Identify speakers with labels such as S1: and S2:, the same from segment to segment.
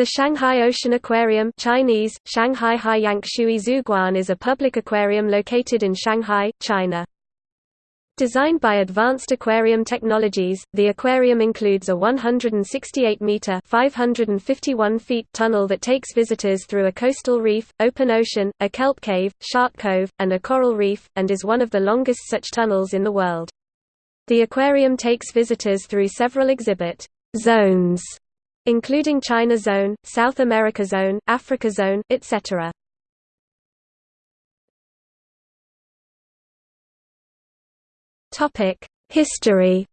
S1: The Shanghai Ocean Aquarium Chinese, Shanghai Haiyang Shui Zhuguan is a public aquarium located in Shanghai, China. Designed by Advanced Aquarium Technologies, the aquarium includes a 168-meter (551 feet) tunnel that takes visitors through a coastal reef, open ocean, a kelp cave, shark cove, and a coral reef, and is one of the longest such tunnels in the world. The aquarium takes visitors through several exhibit zones including China Zone, South America Zone, Africa Zone, etc. Topic: History.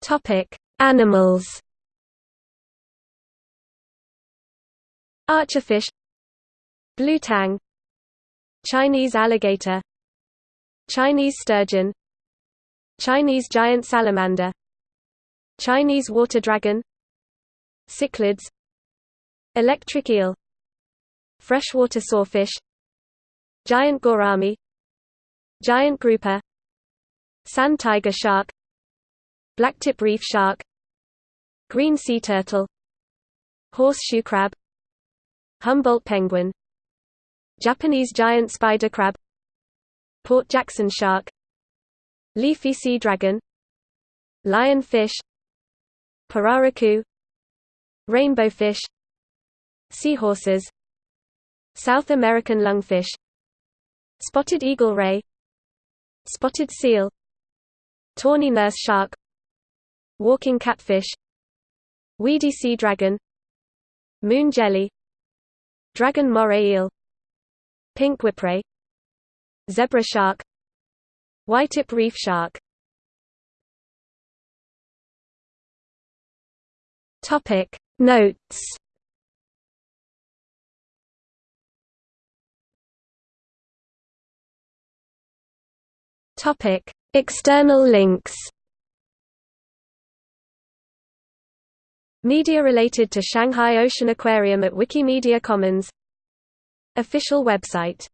S1: Topic: Animals. Archerfish Blue tang Chinese alligator Chinese sturgeon Chinese giant salamander Chinese water dragon cichlids electric eel freshwater sawfish giant gourami giant grouper sand tiger shark blacktip reef shark green sea turtle horseshoe crab Humboldt penguin Japanese giant spider crab Port Jackson shark. Leafy sea dragon. Lionfish Pirarucu Rainbow fish. Seahorses. South American lungfish. Spotted eagle ray. Spotted seal. Tawny nurse shark. Walking catfish. Weedy sea dragon. Moon jelly. Dragon moray eel. Pink whipray Zebra shark Whitetip reef shark. Topic Notes. Topic External links. Media related to Shanghai Ocean Aquarium at Wikimedia Commons. Official website